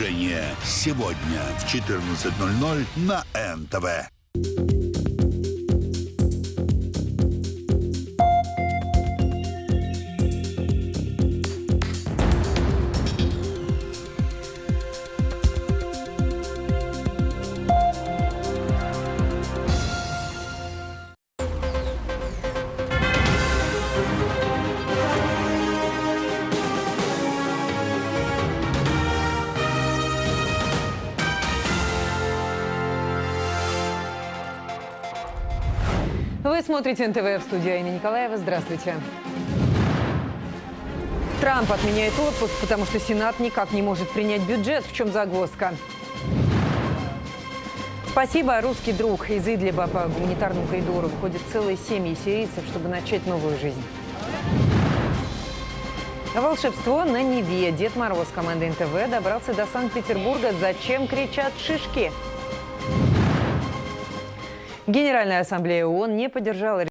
Продолжение сегодня в 14.00 на НТВ. Вы смотрите НТВ в студии Аина Николаева. Здравствуйте. Трамп отменяет отпуск, потому что Сенат никак не может принять бюджет. В чем загвоздка? Спасибо, русский друг. Из Идлиба по гуманитарному коридору выходят целые семьи сирийцев, чтобы начать новую жизнь. Волшебство на Неве. Дед Мороз команды НТВ добрался до Санкт-Петербурга. Зачем кричат шишки? Генеральная ассамблея ООН не поддержала